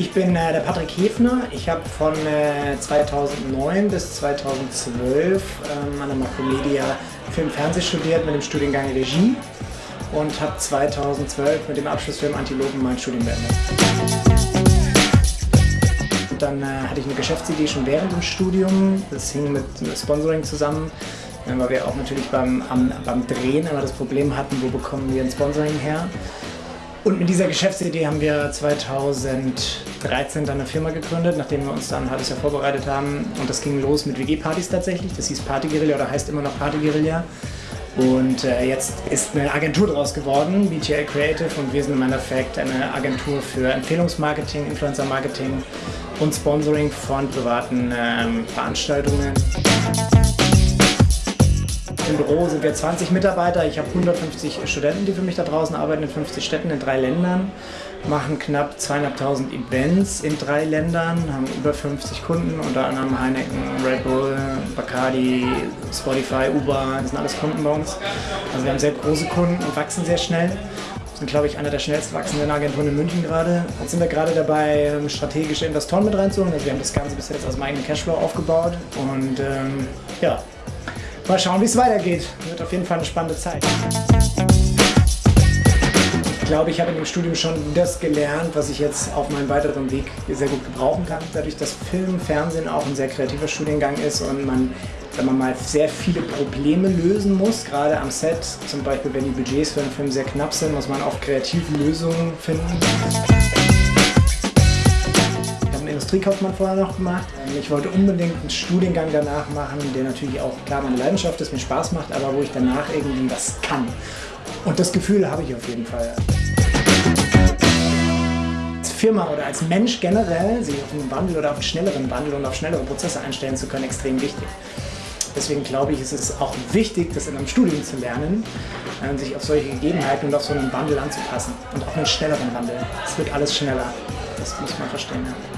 Ich bin äh, der Patrick Hefner. Ich habe von äh, 2009 bis 2012 ähm, an der Makromedia Film Fernseh studiert mit dem Studiengang Regie und habe 2012 mit dem Abschlussfilm Antilopen mein Studium beendet. Dann äh, hatte ich eine Geschäftsidee schon während dem Studium. Das hing mit Sponsoring zusammen, äh, weil wir auch natürlich beim, am, beim Drehen immer das Problem hatten, wo bekommen wir ein Sponsoring her. Und mit dieser Geschäftsidee haben wir 2013 dann eine Firma gegründet, nachdem wir uns dann ein halbes Jahr vorbereitet haben. Und das ging los mit WG-Partys tatsächlich. Das hieß Party Guerilla oder heißt immer noch Party Guerilla. Und äh, jetzt ist eine Agentur daraus geworden, BTL Creative, und wir sind im Endeffekt eine Agentur für Empfehlungsmarketing, Influencer-Marketing und Sponsoring von privaten ähm, Veranstaltungen. Im Büro sind wir 20 Mitarbeiter. Ich habe 150 Studenten, die für mich da draußen arbeiten, in 50 Städten, in drei Ländern. Machen knapp 200.000 Events in drei Ländern, haben über 50 Kunden, unter anderem Heineken, Red Bull, Bacardi, Spotify, Uber, das sind alles Kunden bei uns. Also wir haben sehr große Kunden und wachsen sehr schnell sind, glaube ich, einer der schnellst wachsenden Agenturen in München gerade. Jetzt sind wir gerade dabei, ähm, strategische Investoren mit reinzuholen. Also wir haben das Ganze bis jetzt aus dem eigenen Cashflow aufgebaut. Und ähm, ja, Mal schauen, wie es weitergeht. Wird auf jeden Fall eine spannende Zeit. Ich glaube, ich habe in dem Studium schon das gelernt, was ich jetzt auf meinem weiteren Weg sehr gut gebrauchen kann. Dadurch, dass Film, Fernsehen auch ein sehr kreativer Studiengang ist und man wenn man mal sehr viele Probleme lösen muss, gerade am Set, zum Beispiel wenn die Budgets für einen Film sehr knapp sind, muss man auch kreative Lösungen finden. Industriekaufmann vorher noch gemacht. Ich wollte unbedingt einen Studiengang danach machen, der natürlich auch klar meine Leidenschaft ist, mir Spaß macht, aber wo ich danach irgendwie was kann. Und das Gefühl habe ich auf jeden Fall. Als Firma oder als Mensch generell sich auf einen Wandel oder auf einen schnelleren Wandel und auf schnellere Prozesse einstellen zu können, extrem wichtig. Deswegen glaube ich, ist es auch wichtig, das in einem Studium zu lernen, äh, sich auf solche Gegebenheiten und auf so einen Wandel anzupassen und auch einen schnelleren Wandel. Es wird alles schneller. Das muss man verstehen.